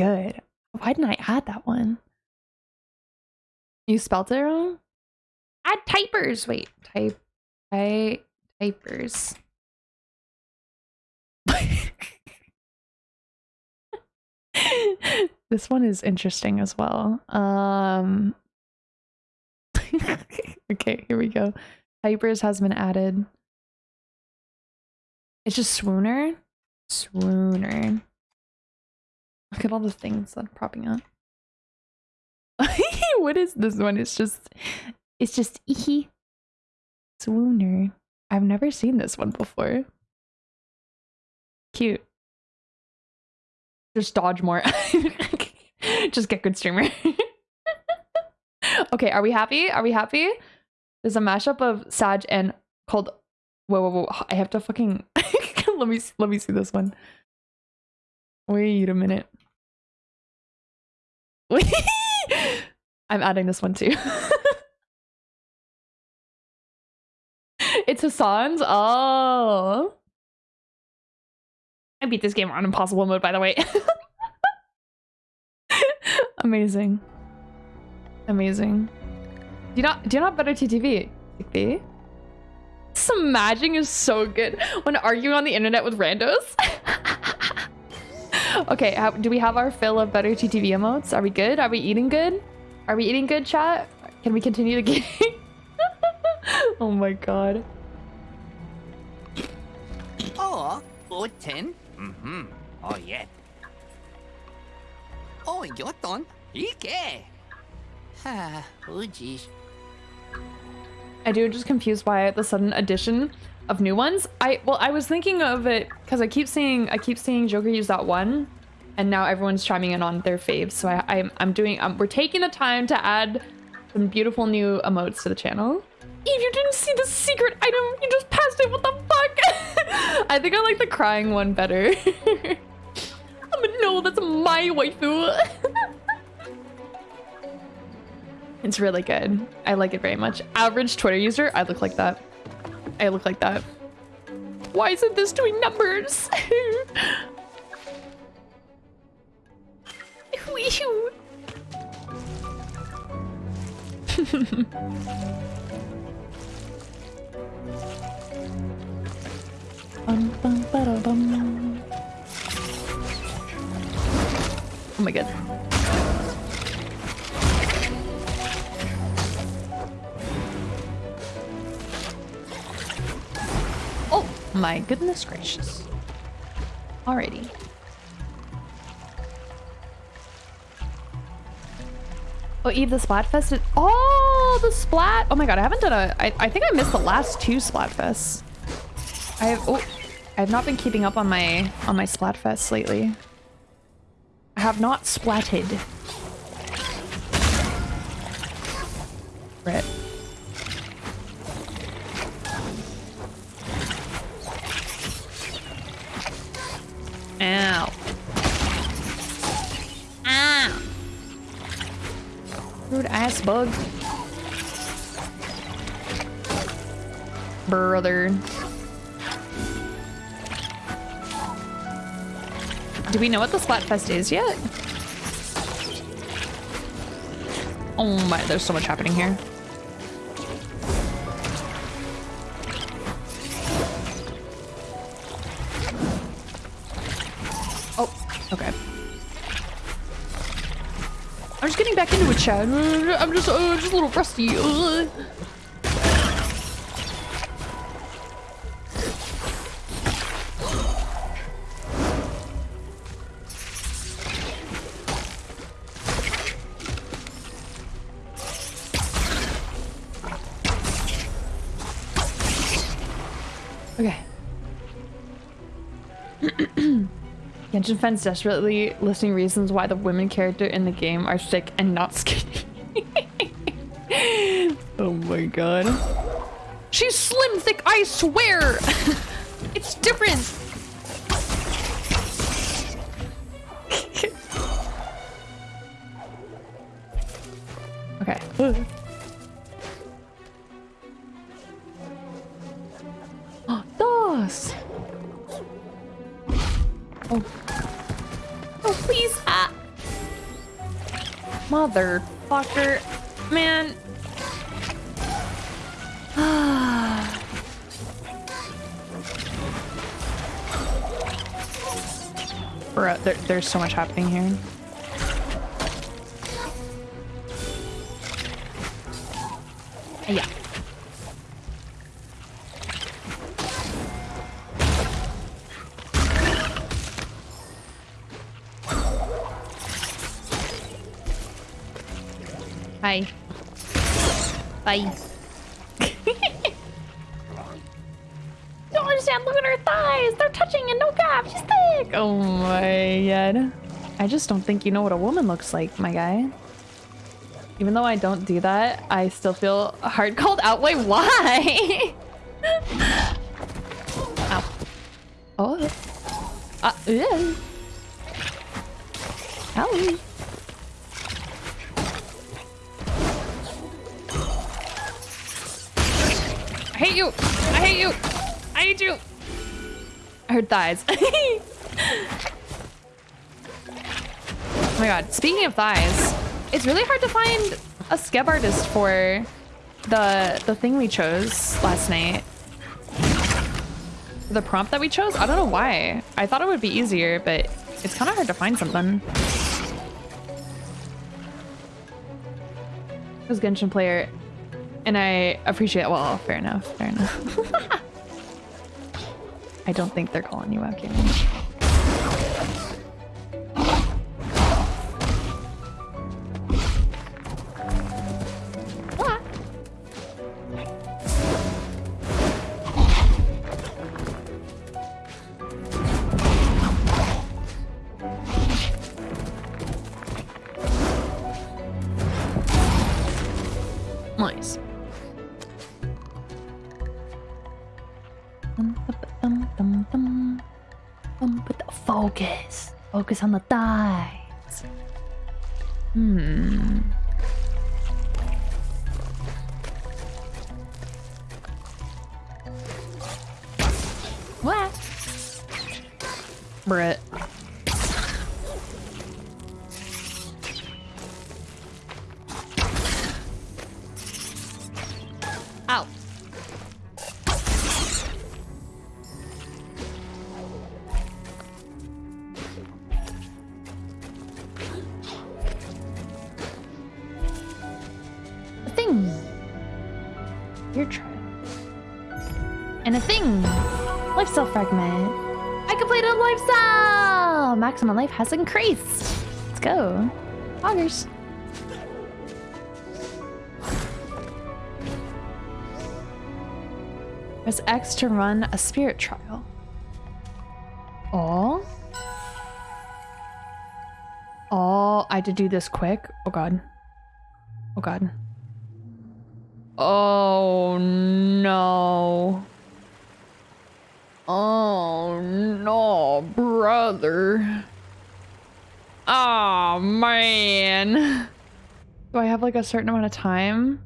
good. Why didn't I add that one? You spelled it wrong? Add typers. Wait, type, type, typers. this one is interesting as well. Um Okay, here we go. Typers has been added. It's just swooner. Swooner. Look at all the things that are propping up. what is this one? It's just it's just eehee. Swooner. I've never seen this one before. Cute. Just dodge more. just get good streamer. okay, are we happy? Are we happy? There's a mashup of Sag and called Whoa, whoa, whoa. I have to fucking let me let me see this one. Wait a minute. I'm adding this one too. it's Hassan's? Oh. I beat this game on impossible mode, by the way. Amazing. Amazing. Do you not do you not better TTV? TTV? Smashing is so good when arguing on the internet with randos. okay, how, do we have our fill of better TTV emotes? Are we good? Are we eating good? Are we eating good, chat? Can we continue the game? oh my god. Oh, ten. Mm-hmm. Oh, yeah. Oh, your turn. 이게. Ah, oh, jeez. I do just confused by the sudden addition of new ones. I well, I was thinking of it because I keep seeing I keep seeing Joker use that one, and now everyone's chiming in on their faves. So I, I'm I'm doing um, we're taking the time to add some beautiful new emotes to the channel. Eve, you didn't see the secret item. You just passed it. What the fuck? I think I like the crying one better. No. That's my waifu. It's really good. I like it very much. Average Twitter user, I look like that. I look like that. Why isn't this doing numbers? Um, oh my god. My goodness gracious. Alrighty. Oh, Eve, the Splatfest is- Oh, the Splat! Oh my god, I haven't done a- I, I think I missed the last two Splatfests. I have- oh, I have not been keeping up on my- on my Splatfests lately. I have not splatted. Rip. Ow. Ow. Rude ass bug. Brother. Do we know what the Splatfest is yet? Oh my, there's so much happening here. I'm just, uh, just a little rusty. Genshin fans desperately listing reasons why the women character in the game are sick and not skinny. oh my god. She's slim thick, I swear! it's different! okay. Motherfucker. Man. Bro, there, there's so much happening here. Thick. Oh my god. I just don't think you know what a woman looks like, my guy. Even though I don't do that, I still feel hard called out. Wait, why? Ow. Oh. Uh, yeah. Owie. I hate you. I hate you. I hate you. I heard thighs. oh my god. Speaking of thighs, it's really hard to find a skeb artist for the the thing we chose last night. The prompt that we chose? I don't know why. I thought it would be easier, but it's kind of hard to find something. As Genshin player, and I appreciate. Well, fair enough. Fair enough. I don't think they're calling you out, Cameron. Focus on the thighs. Hmm. What? And a thing. Lifestyle fragment. I completed a lifestyle! Maximum life has increased. Let's go. Augers. Press X to run a spirit trial. Oh. Oh, I had to do this quick. Oh god. Oh god. Oh no. Oh no, brother. Oh man. Do I have like a certain amount of time?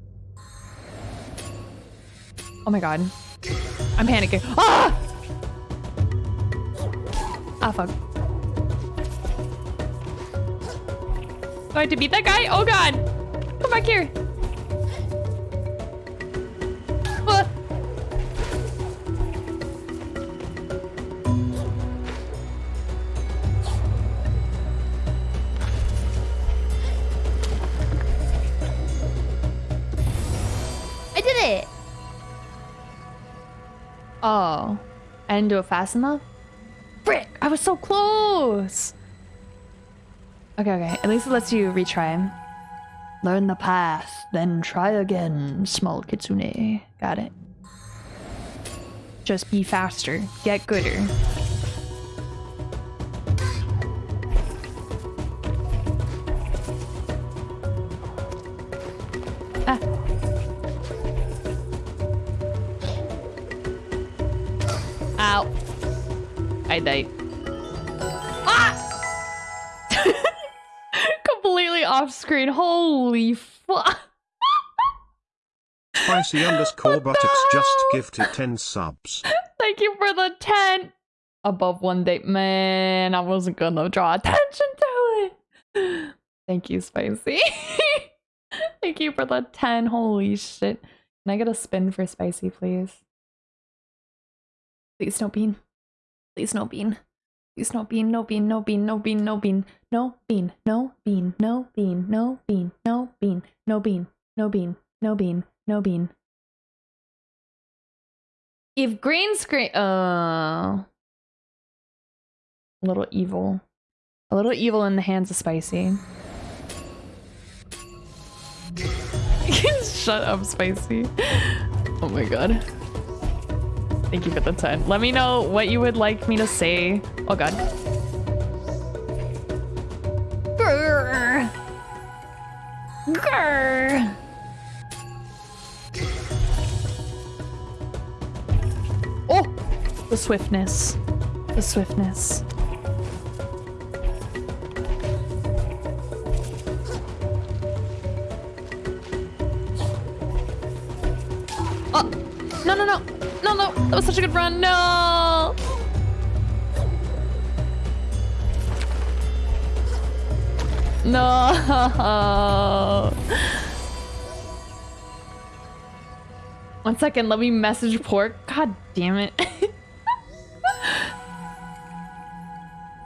Oh my god. I'm panicking. Ah! Ah, fuck. Do I have to beat that guy? Oh god! Come back here! Oh. I didn't do it fast enough? Frick! I was so close! Okay, okay. At least it lets you retry. Learn the path, then try again, small kitsune. Got it. Just be faster. Get gooder. Ah. I died. Ah! Completely off screen. Holy fuck. Spicy underscore buttocks just gifted 10 subs. Thank you for the 10. Above one day. Man, I wasn't gonna draw attention to it. Thank you, Spicy. Thank you for the 10. Holy shit. Can I get a spin for Spicy, please? Please, no bean. Please, no bean. Please, no bean, no bean, no bean, no bean, no bean, no bean, no bean, no bean, no bean, no bean, no bean, no bean, no bean, no bean. If green screen, uh, a little evil, a little evil in the hands of Spicy. Shut up, Spicy. Oh my god. Thank you for the 10. Let me know what you would like me to say. Oh god. Grr. Grr. Oh! The swiftness. The swiftness. Oh! No, no, no! No, no! That was such a good run! No! No! One second, let me message Pork. God damn it.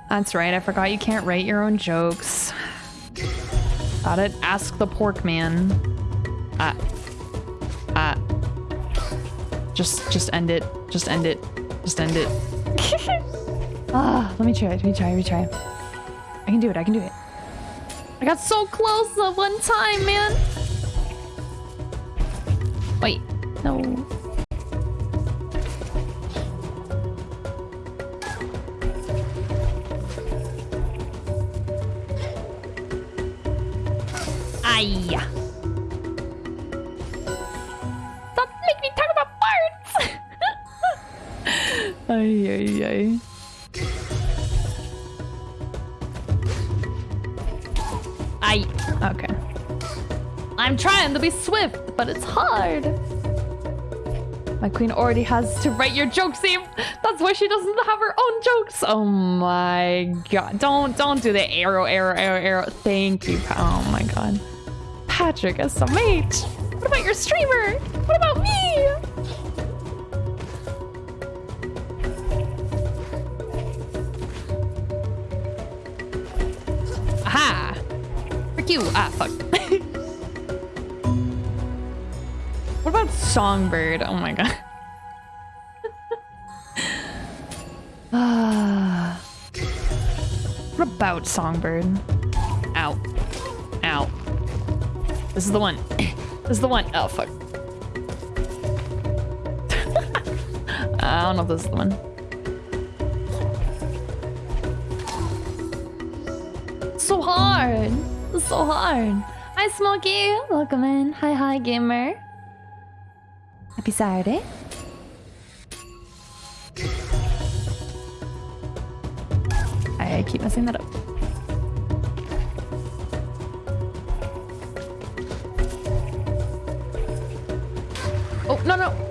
That's right, I forgot you can't write your own jokes. Got it? Ask the Pork Man. Ah. Ah. Just, just end it. Just end it. Just end it. ah, let me try. Let me try. Let me try. I can do it. I can do it. I got so close the one time, man. Wait. No. Be swift, but it's hard. My queen already has to write your jokes, Eve. That's why she doesn't have her own jokes. Oh my god. Don't don't do the arrow, arrow, arrow, arrow. Thank you. Oh my god. Patrick SMH. What about your streamer? What about me? Aha! Frick you. Ah, fuck. What about Songbird? Oh my god. What about Songbird? Ow. Ow. This is the one. this is the one. Oh, fuck. I don't know if this is the one. so hard. So hard. Hi, Smokey. Welcome in. Hi, hi, gamer. Happy Saturday. I keep messing that up. Oh, no, no.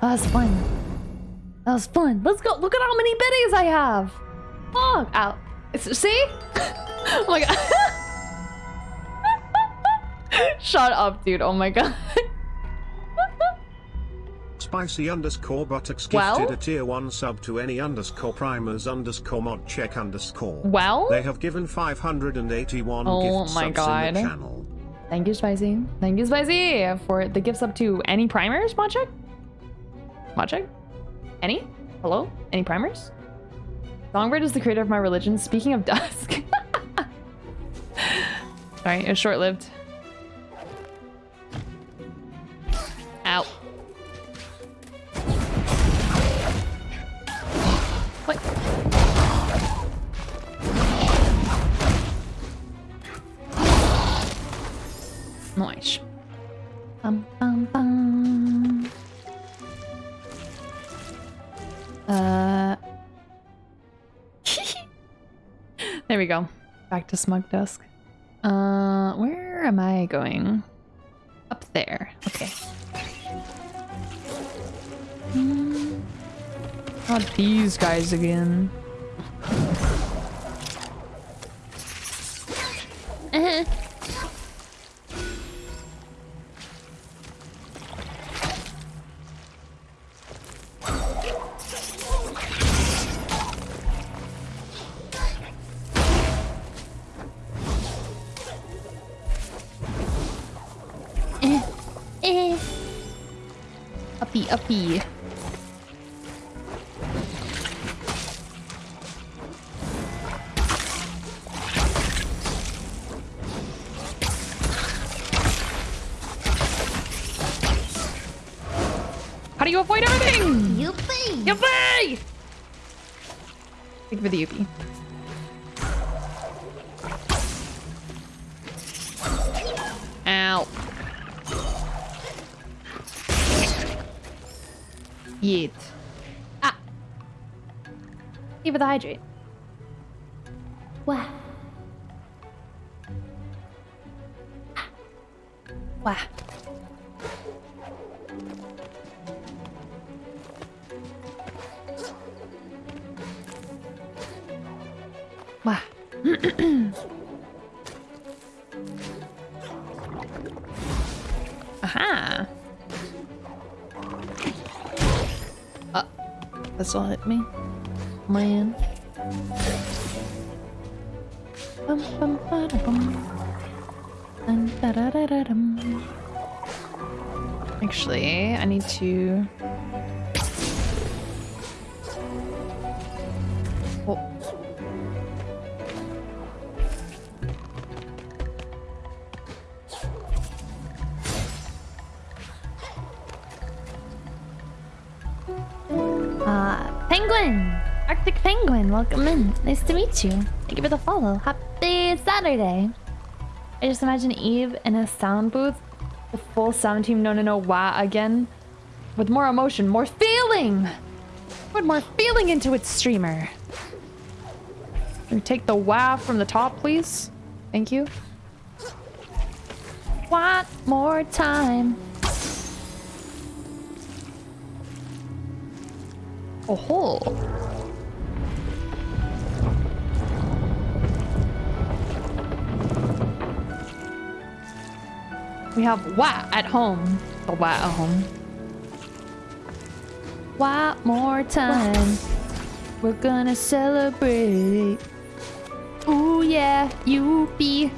That was fun. That was fun. Let's go. Look at how many biddies I have. Oh, ow. It's, see? oh my god. Shut up, dude. Oh my god. Spicy underscore buttocks Well? gifted a tier 1 sub to any underscore primers underscore mod check underscore. Well? They have given 581 Oh gift my subs God. in the channel. Thank you, Spicy. Thank you, Spicy, for the gifts up to any primers, mod check? Mod? Any? Hello? Any primers? Songbird is the creator of my religion. Speaking of dusk. Sorry, it was short lived. Ow. What? Nice. Go. Back to Smug Dusk. Uh, where am I going? Up there. Okay. Hmm. Not these guys again. Uppy, uppy. How do you avoid everything? Yuppie! Yuppie! Thank you for the yuppie. Thank Actually, I need to. Oh. Uh, Penguin! Arctic Penguin, welcome in. Nice to meet you. Thank you for the follow. Happy Saturday! I just imagine Eve in a sound booth, the full sound team no no no wah again, with more emotion, more feeling! Put more feeling into its streamer. Can we take the wah from the top, please? Thank you. One more time. Oh ho! We have wah at home. The wah at home. One more time. We're gonna celebrate. Ooh yeah, you be.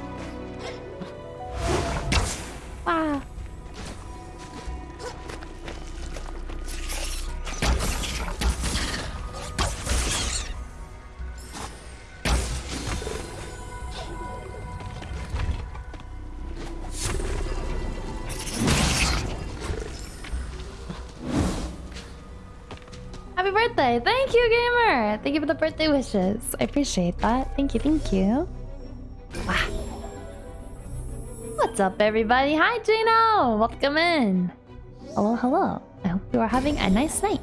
Thank you, gamer! Thank you for the birthday wishes. I appreciate that. Thank you, thank you. Wow. What's up, everybody? Hi, Gino! Welcome in. Hello, hello. I hope you are having a nice night.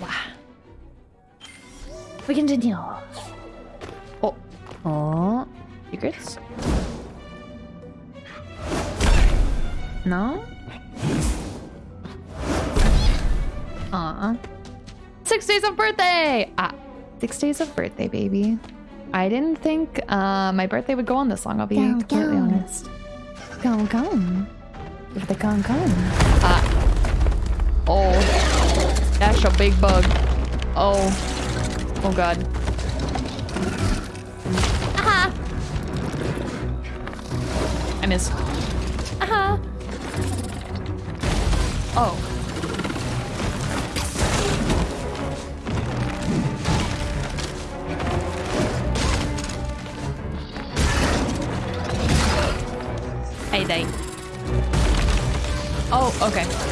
Wow. We continue. Oh. Oh. Secrets? No? Aw. Six days of birthday! Ah, six days of birthday, baby. I didn't think uh, my birthday would go on this long, I'll be Go, completely go. honest. Go, go. Give the con con. Ah. Oh. That's a big bug. Oh. Oh god. Aha! I missed. Aha! Oh. Oh, okay.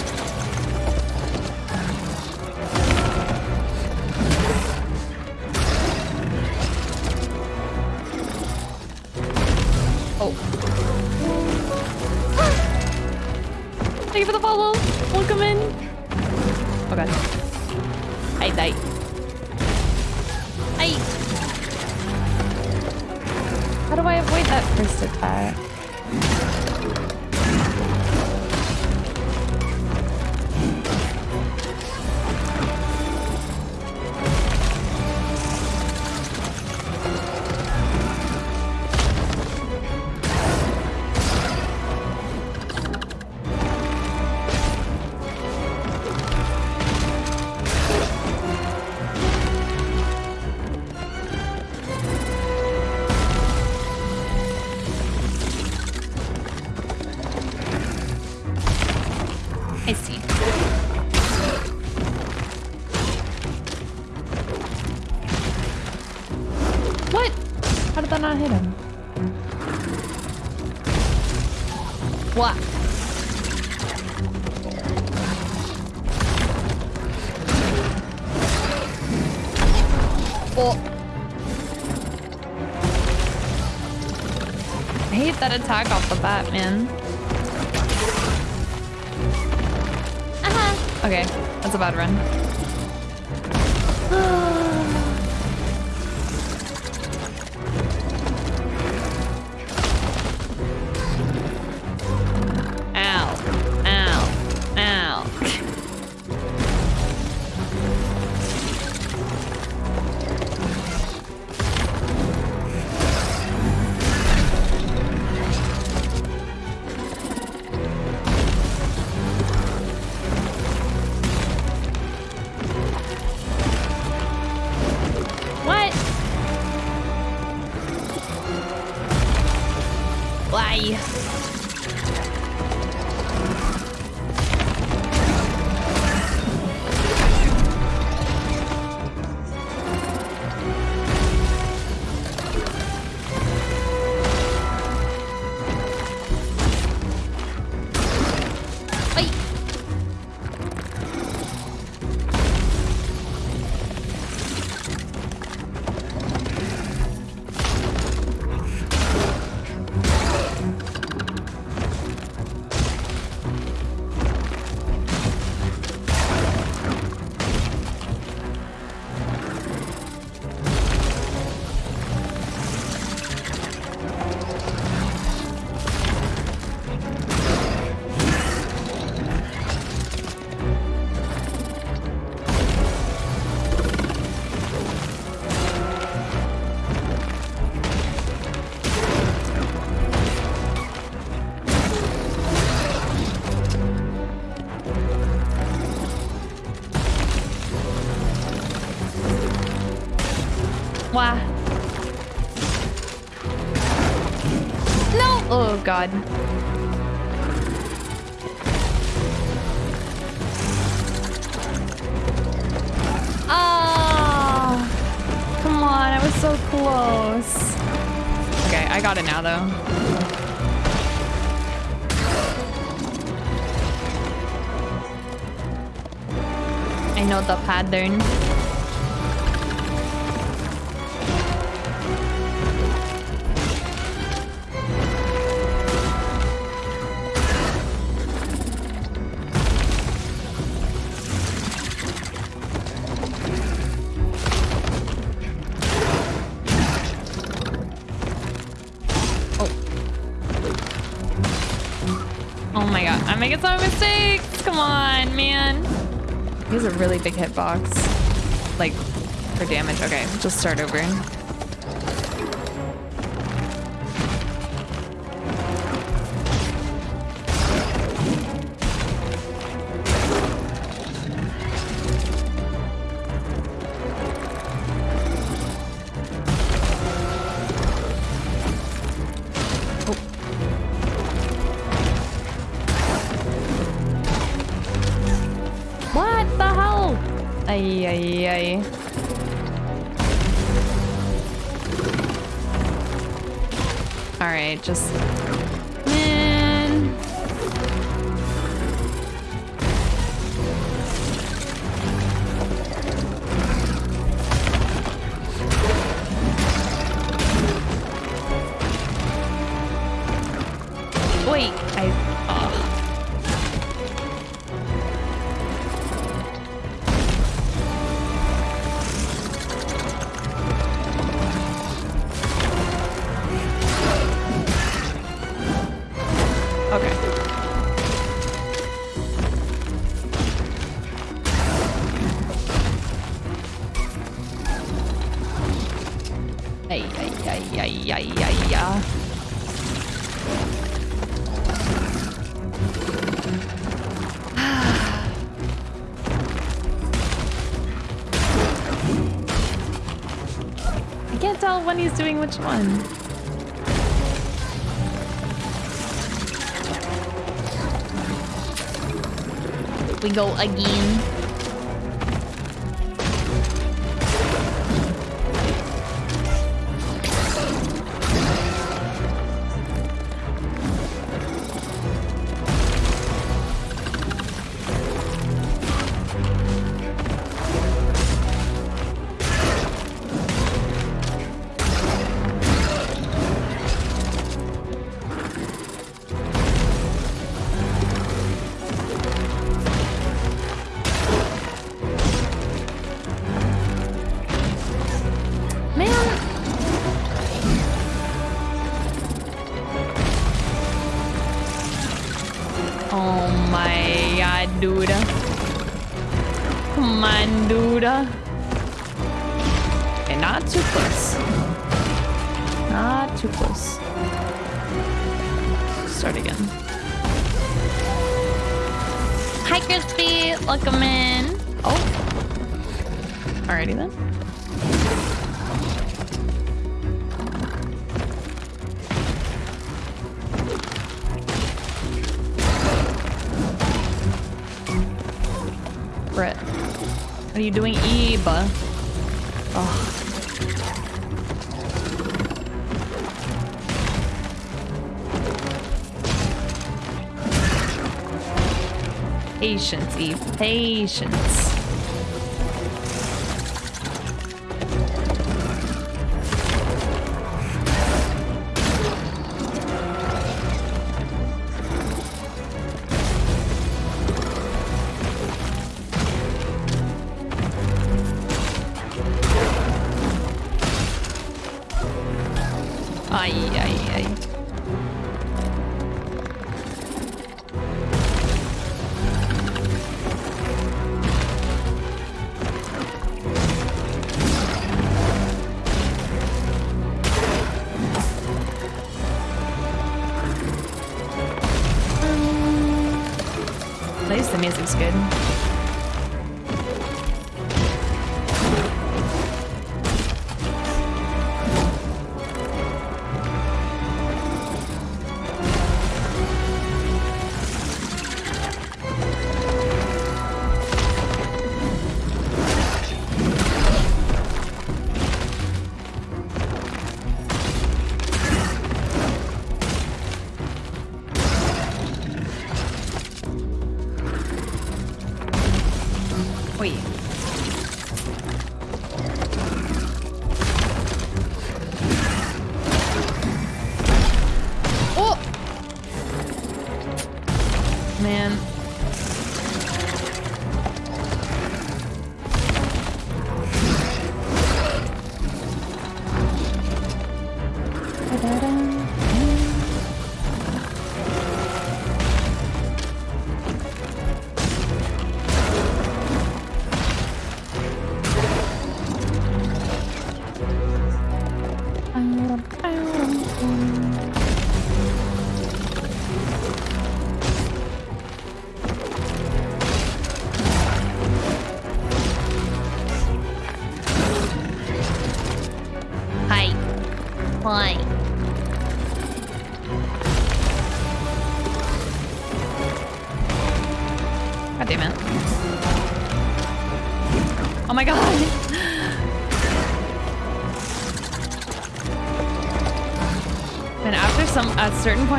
Hate that attack off the bat, man. Uh-huh. Okay, that's a bad run. Oh god. Ah! Come on, I was so close. Okay, I got it now though. I know the pattern. Big hitbox. Like, for damage. Okay, just start over. Doing which one. We go again. Start again. Hi, Crispy. Welcome in. Oh. Alrighty then. Brett. What are you doing, Eba? Oh. Patience, Eve. Patience.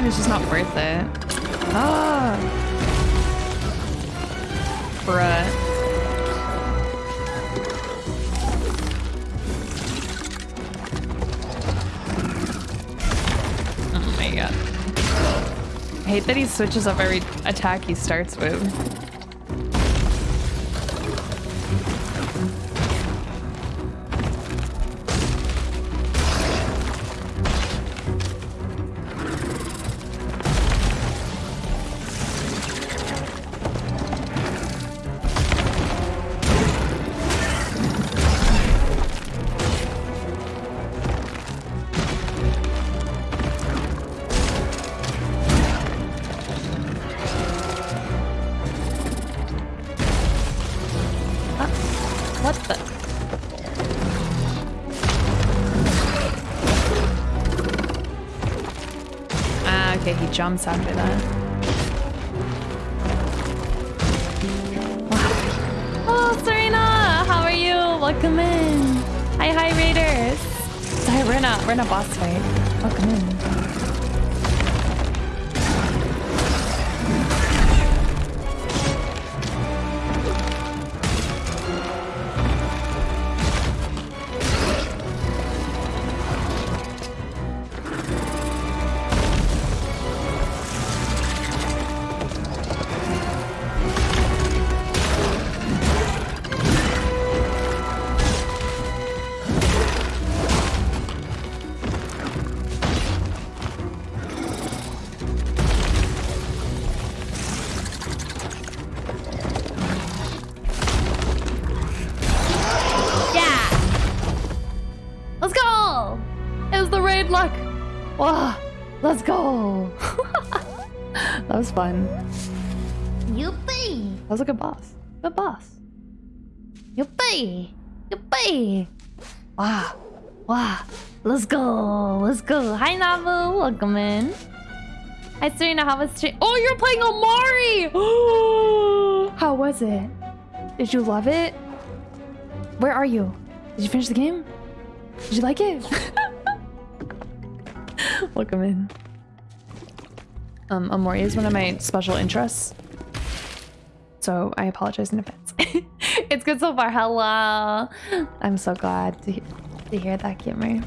It's just not worth it. Ah. Bruh. Oh my god. I hate that he switches up every attack he starts with. What the? Ah, okay, he jumps after that. Oh, Serena! How are you? Welcome in! Hi, hi, Raiders! Sorry, we're in a, we're in a boss fight. Welcome in. Good boss. Good boss. Yuppie. Yuppie. Wow. Wow. Let's go. Let's go. Hi, Navu. Welcome in. Hi, Serena. How was stream? Oh, you're playing Omori! How was it? Did you love it? Where are you? Did you finish the game? Did you like it? Welcome in. Um, Omori is one of my special interests. So I apologize in advance. It's good so far. Hello. I'm so glad to, he- to hear that, Kimmer.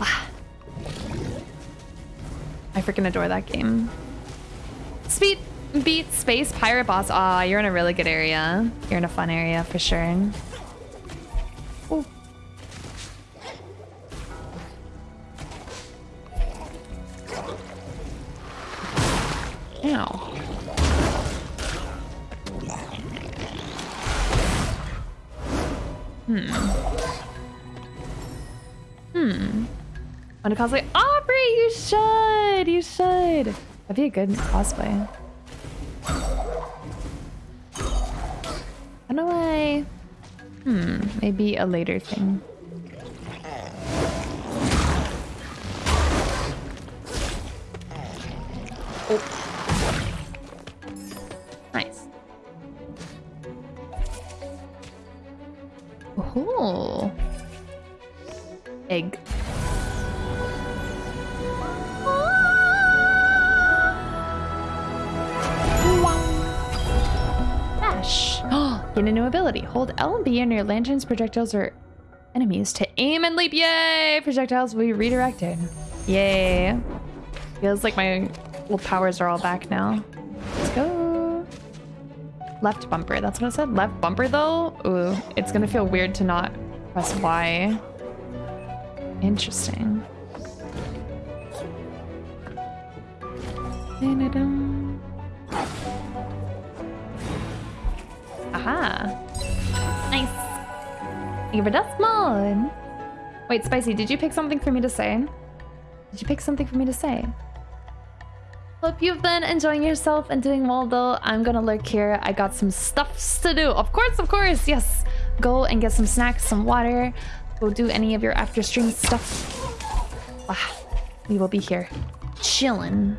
Ah. I freaking adore that game. Speed beat space pirate boss. Aw, you're in a really good area. You're in a fun area for sure. Should! That'd be a good cosplay. How don't know. I... Hmm, maybe a later thing. Hold L and B your lantern's projectiles or enemies to aim and leap. Yay! Projectiles will be redirected. Yay. Feels like my little powers are all back now. Let's go. Left bumper. That's what I said. Left bumper though? Ooh, it's gonna feel weird to not press Y. Interesting. You for dust mod. Wait, Spicy, did you pick something for me to say? Did you pick something for me to say? Hope you've been enjoying yourself and doing well though. I'm gonna lurk here. I got some stuffs to do. Of course, of course, yes. Go and get some snacks, some water. Go do any of your after stream stuff. Ah, we will be here. Chillin'.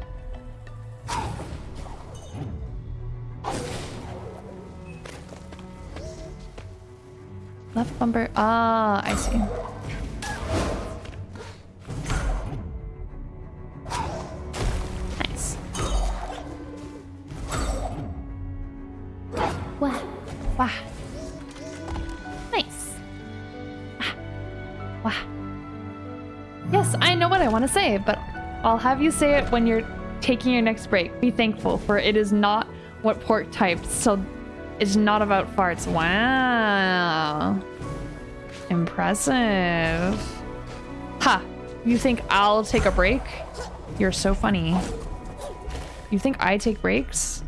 Left bumper. Ah, I see. Nice. Wah. Wah. Nice. Ah. Wah. Yes, I know what I want to say, but I'll have you say it when you're taking your next break. Be thankful, for it is not what pork typed, so it's not about farts. Wow. Impressive. Ha! You think I'll take a break? You're so funny. You think I take breaks?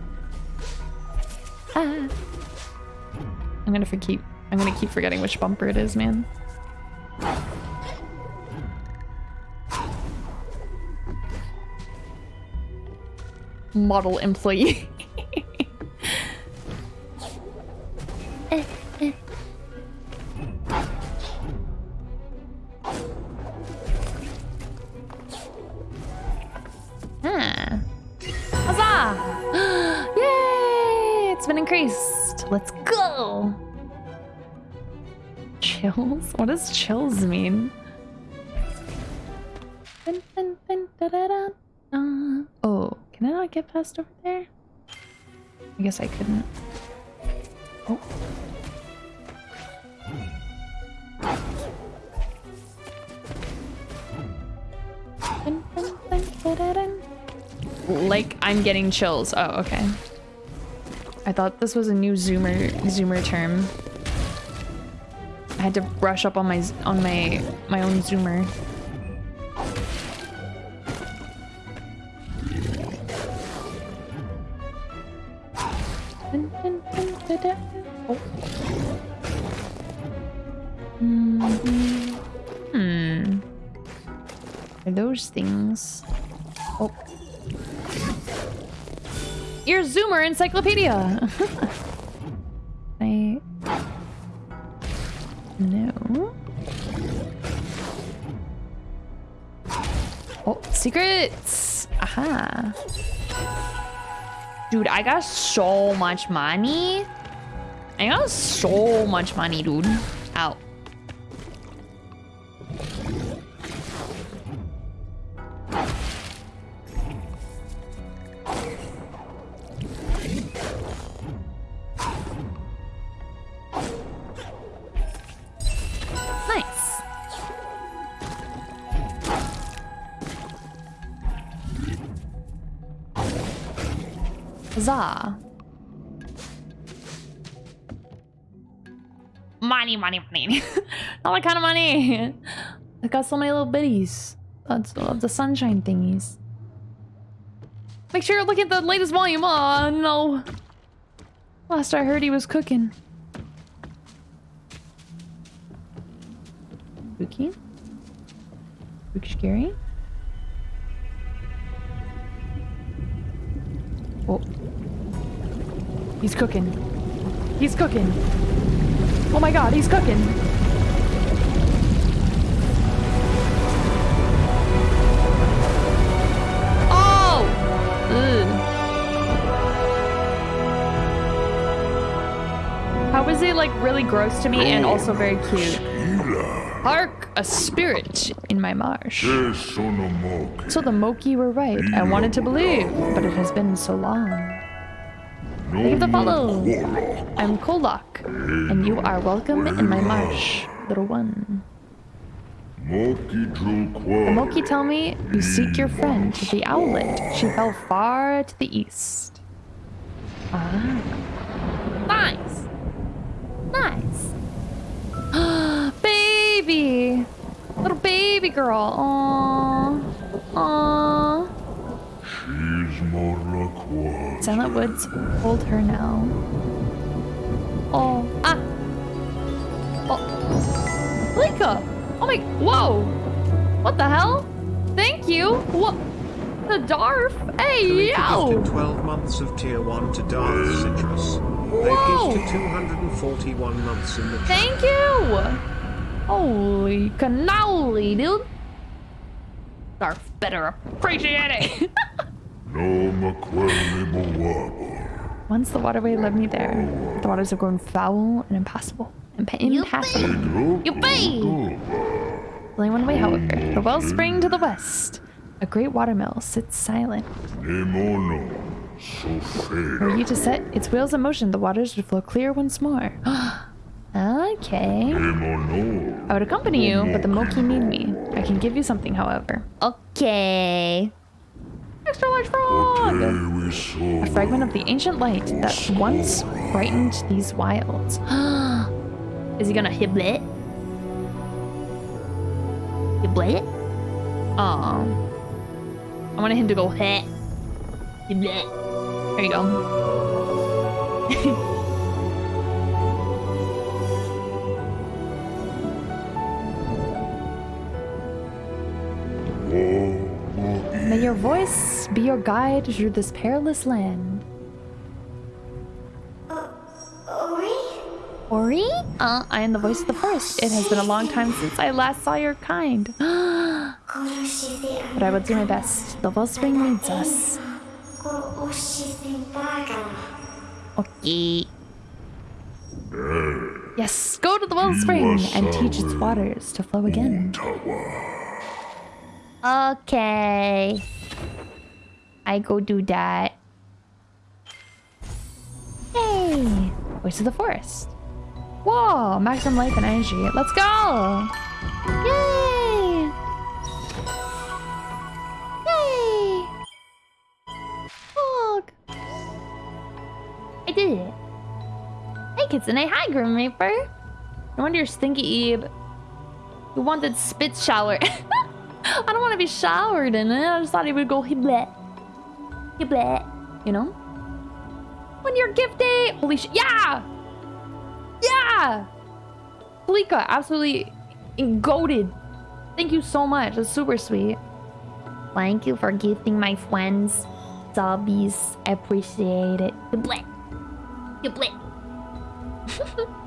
Ah. I'm gonna keep I'm gonna keep forgetting which bumper it is, man. Model employee. Let's go. Chills? What does chills mean? Oh, can I not get past over there? I guess I couldn't. Oh. Like I'm getting chills. Oh, okay. I thought this was a new zoomer zoomer term. I had to brush up on my on my my own zoomer. Encyclopedia. I no. Oh, secrets! Aha. Dude, I got so much money. I got so much money, dude. Out. Money, money, money. Not my kind of money. I got so many little bitties. That's of the sunshine thingies. Make sure you look at the latest volume. Oh no. Last I heard he was cooking. Spooky scary? Oh. He's cooking. He's cooking. Oh my god, he's cooking. Oh! Ugh. How is it like really gross to me and oh. also very cute? Hark, a spirit in my marsh. So the Moki were right. I wanted to believe, but it has been so long. Thank you for the follow. I'm Kwolok, and you are welcome in my marsh, little one. The Moki tell me you seek your friend, the owlet. She fell far to the east. Ah. Nice. Nice. baby. Little baby girl. Aww. Aww. Silent Woods, hold her now. Oh. Ah. Oh. Lika. Oh my. Whoa. What the hell? Thank you. What? The Darf? Hey, Kalika yo. gifted 12 months of tier 1 to Darth Citrus. They've Whoa. gifted 241 months in the chat. Thank you. Holy cannoli, dude. Darf better appreciate it. Once the waterway led me there, the waters have grown foul and impassable. Impa- impassable. Yippee! Only one way, however. The wellspring to the west. A great watermill sits silent. Were you to set its wheels in motion, the waters would flow clear once more. okay. I would accompany you, but the Moki need me. I can give you something, however. Okay. Extra large frog! A fragment of the ancient light that once brightened these wilds. Is he gonna hiblet? Hiblet? Aw. I wanted him to go heh. Hiblet. There you go. your voice be your guide through this perilous land. Ori? Uh, I am the voice of the forest. It has been a long time since I last saw your kind. but I will do my best. The wellspring needs us. Okay. Yes, go to the wellspring and teach its waters to flow again. Okay. I go do that. Yay! Voice of the forest. Whoa, maximum life and energy. Let's go! Yay! Yay! Look! I did it. Hey, Kitsune. Hi, Grim Reaper. No wonder you're stinky, Ebe. You wanted spit shower. I don't want to be showered in it. I just thought he would go hiblet. Hiblet. You know? When you're gifted! Holy shit. Yeah! Yeah! Polika, absolutely goaded. Thank you so much. That's super sweet. Thank you for gifting my friends subbies. Appreciate it. Hiblet. Hiblet.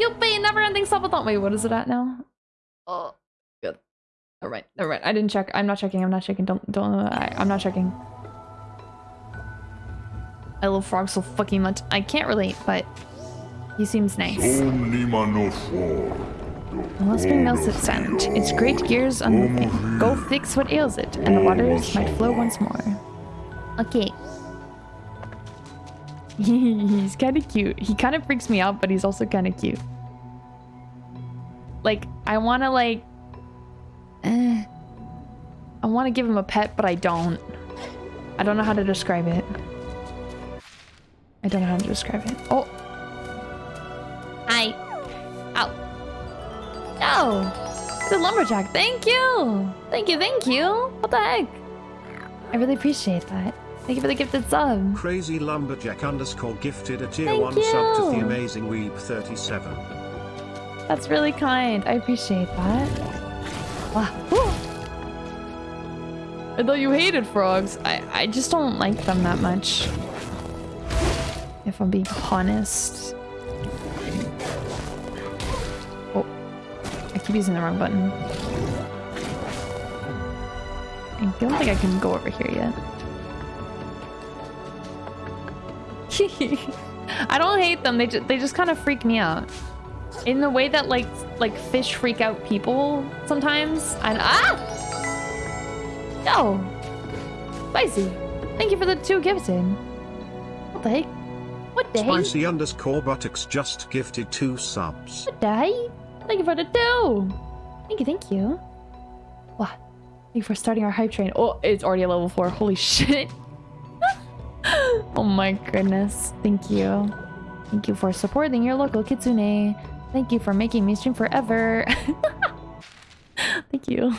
Yuppie, never ending subathon. Wait, what is it at now? Oh. All right, all right. I didn't check. I'm not checking. I'm not checking. Don't, don't. I, I'm not checking. I love Frog so fucking much. I can't relate, but he seems nice. Wellspring melts its sand. Its great gears unmoving. Go fix what ails it, and the waters might flow once more. Okay. he's kind of cute. He kind of freaks me out, but he's also kind of cute. Like, I want to like... Eh, I want to give him a pet, but I don't. I don't know how to describe it. I don't know how to describe it. Oh, Hi. Ow. no! The lumberjack, thank you! Thank you, thank you! What the heck? I really appreciate that. Thank you for the gifted sub. Crazy Lumberjack underscore gifted a tier Thank 1 sub to the amazing Weeb 37. That's really kind. I appreciate that. Woo. You hated frogs. I, I just don't like them that much. If I'm being honest. Oh. I keep using the wrong button. I don't think I can go over here yet. I don't hate them. They just, they just kind of freak me out. In the way that like like fish freak out people sometimes. And ah! No! Spicy. Thank you for the two gifts in. What the heck? What the heck? Spicy underscore buttocks just gifted two subs. What the heck? Thank you for the two! Thank you, thank you. What? Thank you for starting our hype train. Oh, it's already a level four. Holy shit. oh my goodness. Thank you. Thank you for supporting your local kitsune. Thank you for making me stream forever. Thank you.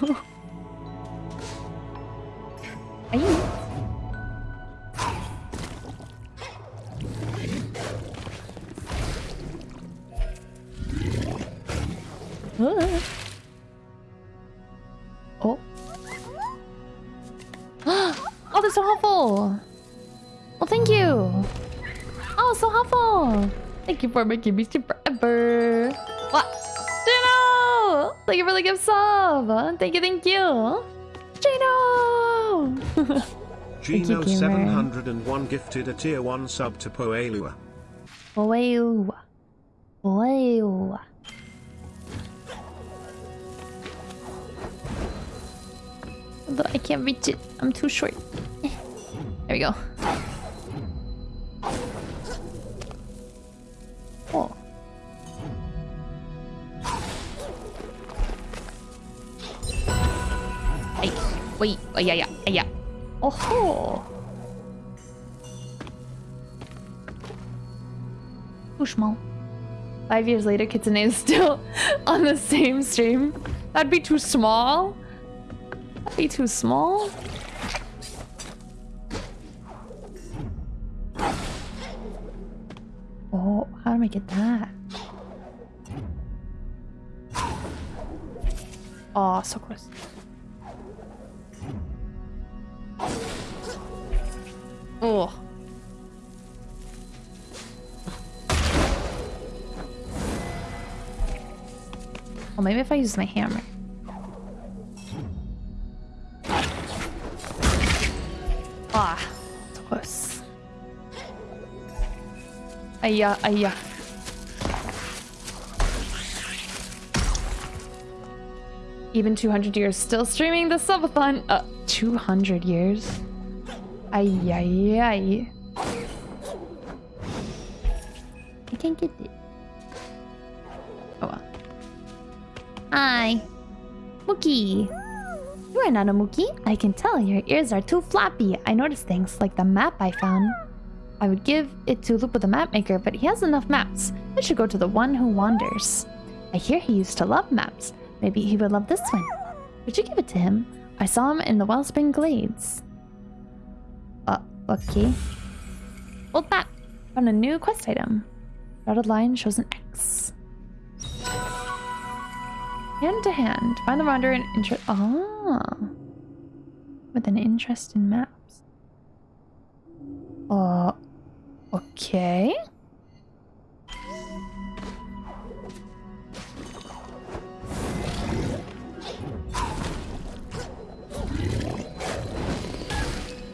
Aye. Ah. Oh. Oh, that's so helpful. Well, thank you. Oh, so helpful. Thank you for making me stream Thank you for the gift sub. Thank you, thank you. Gino! Thank you, Gino gamer. 701 gifted a tier 1 sub to Poelua. Wow. Wow. Although I can't reach it. I'm too short. There we go. Wait, ay, ay, ay, ay. Oh, too small. Five years later, Kitsune is still on the same stream. That'd be too small. That'd be too small. Oh, how do I get that? Oh, so close. Well, maybe if I use my hammer. Ah, close. Aya, aya. Even 200 years still streaming the subathon. Uh, 200 years? Ay, ay, ay. I can't get it. Hi. Mookie. You are not a Mookie. I can tell your ears are too floppy. I noticed things like the map I found. I would give it to Lupo the map maker, but he has enough maps. It should go to the one who wanders. I hear he used to love maps. Maybe he would love this one. Would you give it to him? I saw him in the Wellspring Glades. Uh, okay. Hold that. Found a new quest item. Dotted line shows an X. Hand to hand. Find the wanderer and interest. Ah. With an interest in maps. Uh. Okay.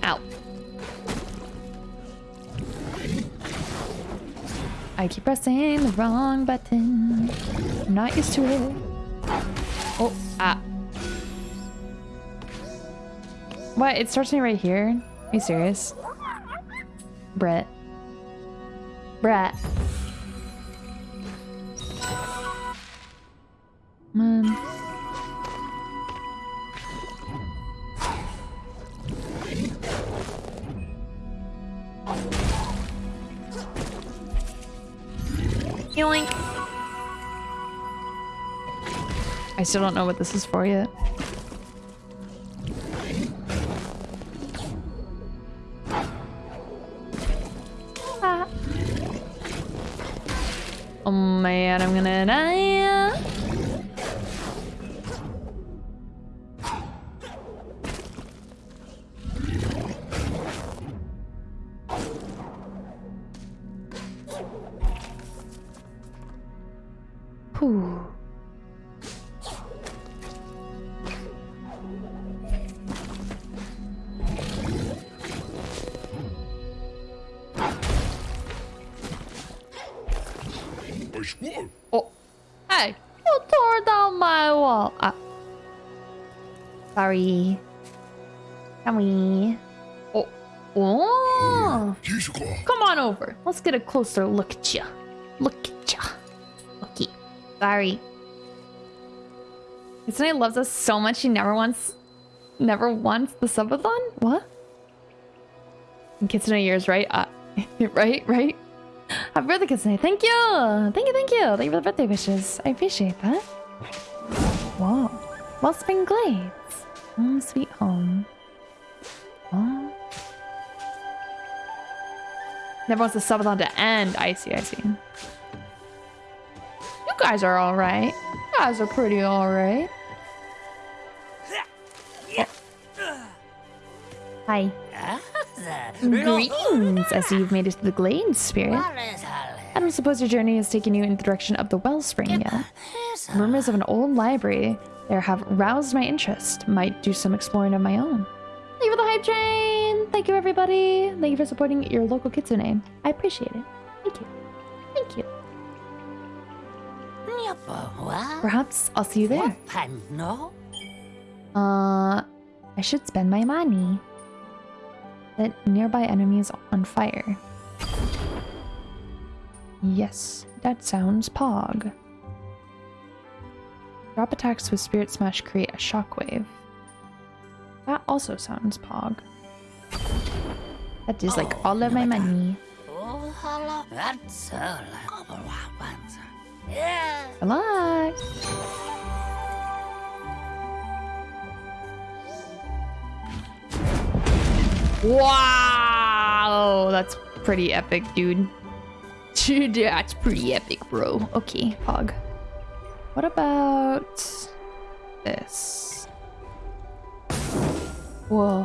Ow. I keep pressing the wrong button. I'm not used to it. Oh, ah. What? It starts me right here? Are you serious? Brett. Brett. Man. Yoink. I still don't know what this is for yet. Closer look at you. Look at you. Okay. Sorry. Kitsune loves us so much she never wants, never wants the subathon? What? And Kitsune yours, right? Uh, right, right? Happy birthday, Kitsune. Thank you. Thank you, thank you. Thank you for the birthday wishes. I appreciate that. Whoa. Wellspring Glades. Home sweet Never wants the subathon to end. I see, I see. You guys are alright. You guys are pretty alright. Hi. Greetings. I see you've made it to the Glade, Spirit. I don't suppose your journey has taken you in the direction of the Wellspring yet. Rumors of an old library there have roused my interest. Might do some exploring of my own. Leave for the hype train! Thank you, everybody! Thank you for supporting your local Kitsune. I appreciate it. Thank you. Thank you. Perhaps I'll see you there. No? Uh, I should spend my money. Set nearby enemies on fire. Yes, that sounds pog. Drop attacks with Spirit Smash create a shockwave. That also sounds pog. That is like all of my money. Good luck! Wow! That's pretty epic, dude. Dude, that's pretty epic, bro. Okay, Pog. What about this? Whoa.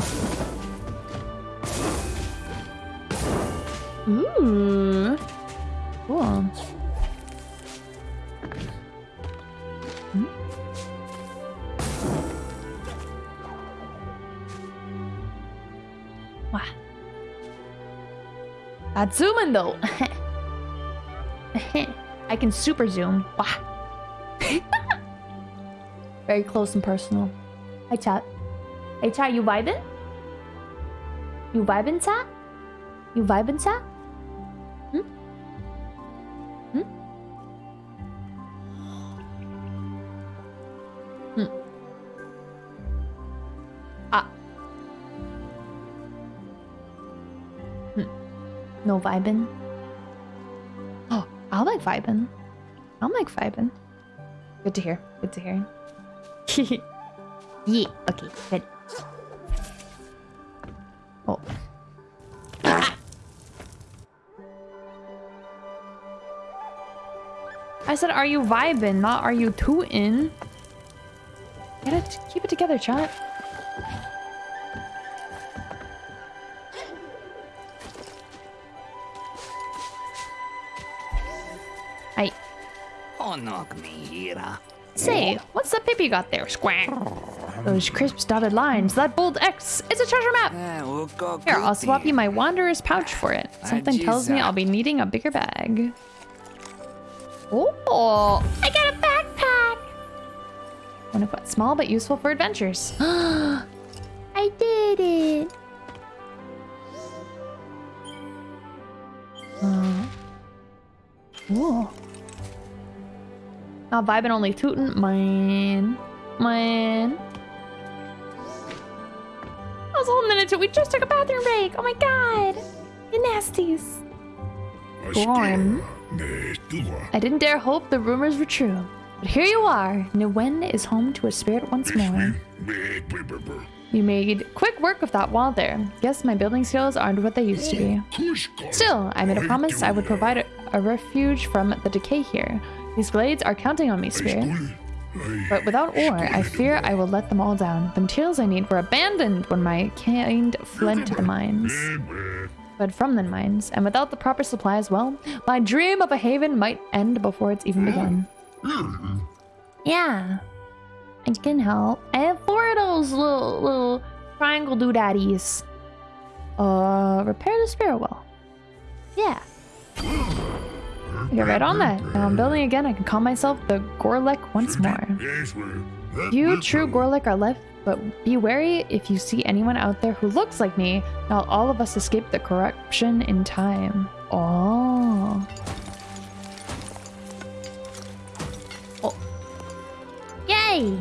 Ooh. Cool. Hmm? Wow. That's zooming though. I can super zoom. Wow. Very close and personal. Hi, chat. Hey, chat, you vibing? You vibing, chat? You vibing, chat? No vibing? Oh, I'll like vibing. I'll like vibing. Good to hear. Good to hear. yeah. Okay. Good. Oh. Ah! I said, are you vibing, not are you tooting? Get it, keep it together, chat. Onog me here. say, what's that paper you got there, Squack? Those crisp dotted lines, that bold X, it's a treasure map. Here, I'll swap you my wanderer's pouch for it. Something tells me I'll be needing a bigger bag. Oh, I got a backpack. Wanna put small but useful for adventures. Not vibing, only tooting. Mine. Mine. I was holding it until we just took a bathroom break. Oh my god. You nasties. Grom. I didn't dare hope the rumors were true. But here you are. Niwen is home to a spirit once more. You made quick work of that wall there. Guess my building skills aren't what they used to be. Still, I made a promise I would provide a, a refuge from the decay here. These Glades are counting on me, spirit. But without ore, I fear I will let them all down. The materials I need were abandoned when my kind fled to the mines. But from the mines, and without the proper supplies, well, my dream of a haven might end before it's even begun. Yeah. I can help. I have four of those little little triangle doodaddies. Uh repair the spirit well. Yeah. Get right on that. Now I'm building again. I can call myself the Gorlek once more. You true Gorlek are left, but be wary if you see anyone out there who looks like me. Not all of us escape the corruption in time. Oh. Oh. Yay!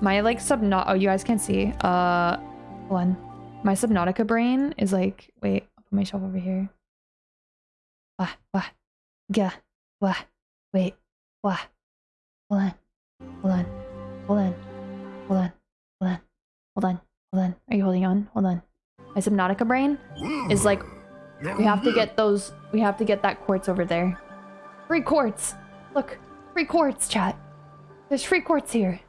My like subnaut. Oh, you guys can't see. Uh, one. on. My subnautica brain is like. Wait, put myself over here. Wah wah, ga wah. Wait, wah. Hold on. Hold on. Hold on. Hold on. Hold on. Hold on. Hold on. Are you holding on? Hold on. My subnautica brain is like. We have to get those. We have to get that quartz over there. Free quartz. Look, free quartz, chat. There's free quartz here.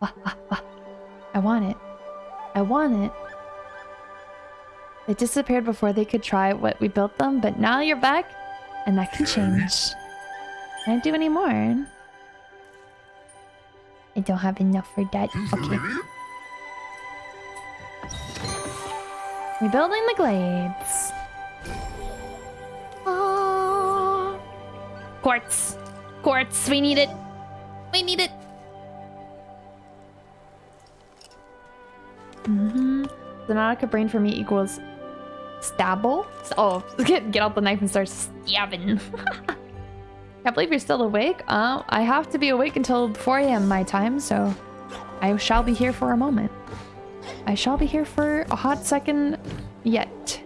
Wah, wah, wah. I want it. I want it. They disappeared before they could try what we built them, but now you're back, and that can change. Can't do any more. I don't have enough for that. Okay. Rebuilding the glades. Ah. Quartz. Quartz. We need it. We need it. Mm-hmm. The Nautica brain for me equals stabble. Oh, get, get out the knife and start stabbing. Can't believe you're still awake. Uh, I have to be awake until 4 a.m. my time, so I shall be here for a moment. I shall be here for a hot second yet.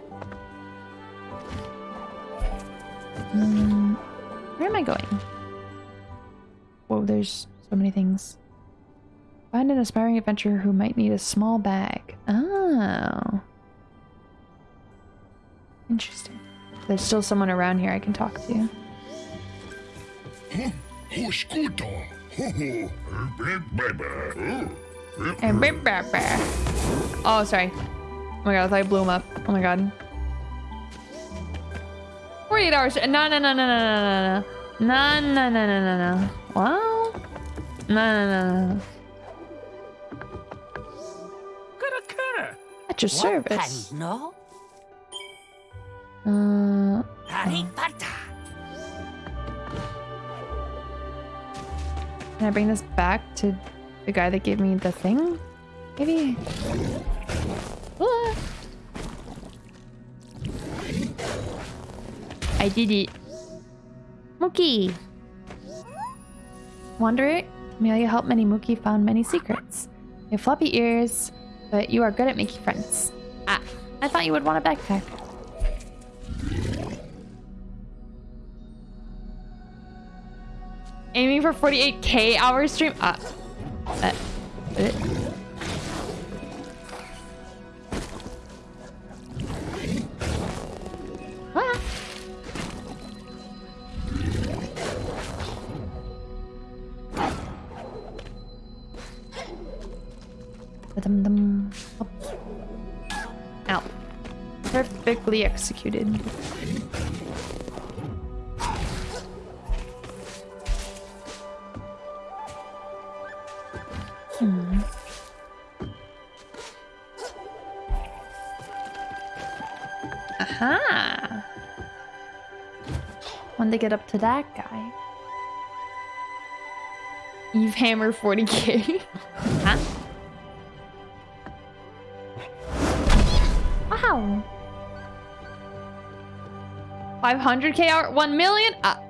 Mm, where am I going? Whoa, there's so many things. Find an aspiring adventurer who might need a small bag. Oh. Interesting. There's still someone around here I can talk to. Oh, sorry. Oh my god, I thought I blew him up. Oh my god. 48 hours. No, no, no, no, no, no, no, no. No, no, no, no, no, no. Well? No, no, no, no. At your service. No? Uh, Harry Potter. Can I bring this back to the guy that gave me the thing? Maybe. Ah. I did it. Mookie. Wanderer, Amelia helped many Mookie found many secrets. You have floppy ears, but you are good at making friends. Ah, I thought you would want a backpack. Aiming for 48k hour stream. Ah. Uh, uh. Ah. Ba-dum-dum. Up. Ow. Perfectly executed. When they get up to that guy. Eve Hammer 40k. Huh? Wow. 500k hour, 1 million? Ah.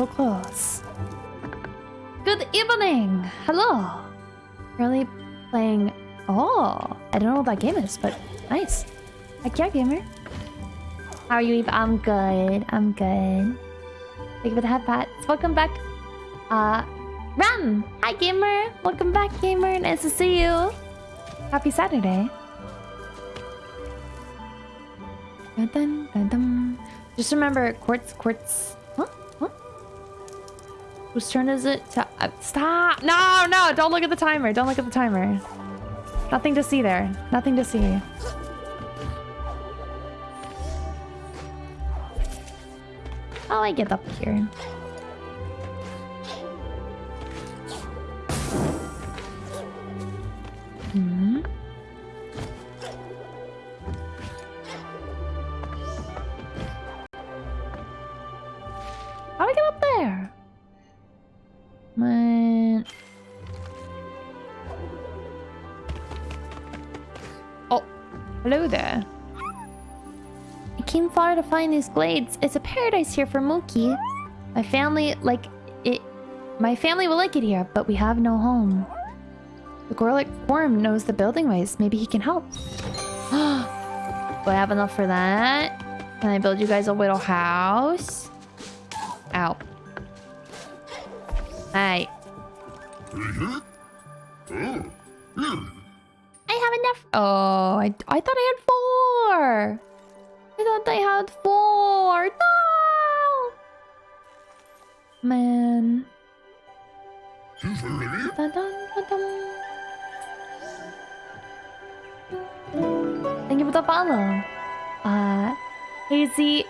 So close. Good evening. Hello. Really playing. Oh, I don't know what that game is, but nice. Heck yeah, gamer. How are you, Eve? I'm good. I'm good. Thank you for the head pats. Welcome back. Uh, Ram. Hi, gamer. Welcome back, gamer. Nice to see you. Happy Saturday. Dun, dun, dun. Just remember, quartz, quartz. Whose turn is it to uh, stop? No, no! Don't look at the timer. Don't look at the timer. Nothing to see there. Nothing to see. Oh, I get up here? Hello there. I came far to find these glades. It's a paradise here for Mookie. My family like it. My family will like it here, but we have no home. The Gorlek Grom knows the building ways. Maybe he can help. Do I have enough for that? Can I build you guys a little house? Ow. Hey. I have enough. Oh, I, I thought I had four. I thought I had four. No. Man. Thank you for the follow. Uh, Hazy,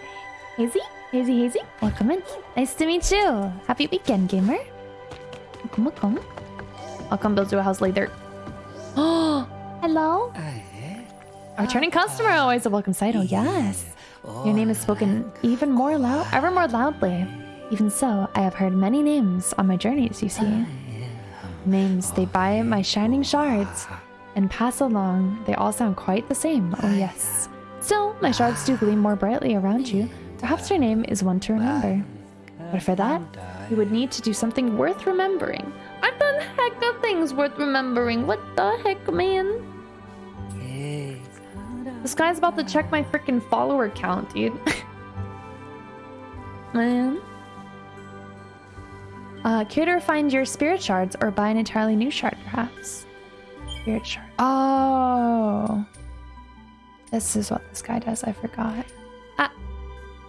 Hazy, Hazy, Hazy. Welcome in. Nice to meet you. Happy weekend, gamer. Welcome, welcome. I'll come build you a house later. Oh, hello. Eh? A returning customer, ah. always a welcome sight. Oh, yes. Oh. Your name is spoken even more loud, ever more loudly. Even so, I have heard many names on my journeys, you see. Ah, names they oh, buy my shining shards ah. and pass along. They all sound quite the same. Oh, yes. Still, my shards do gleam more brightly around you. Perhaps your name is one to remember. But for that, you would need to do something worth remembering. I've done heck of things worth remembering. What the heck, man? This guy's about to check my freaking follower count, dude. Man. Uh, cure to find your spirit shards or buy an entirely new shard, perhaps. Spirit shard. Oh. This is what this guy does. I forgot.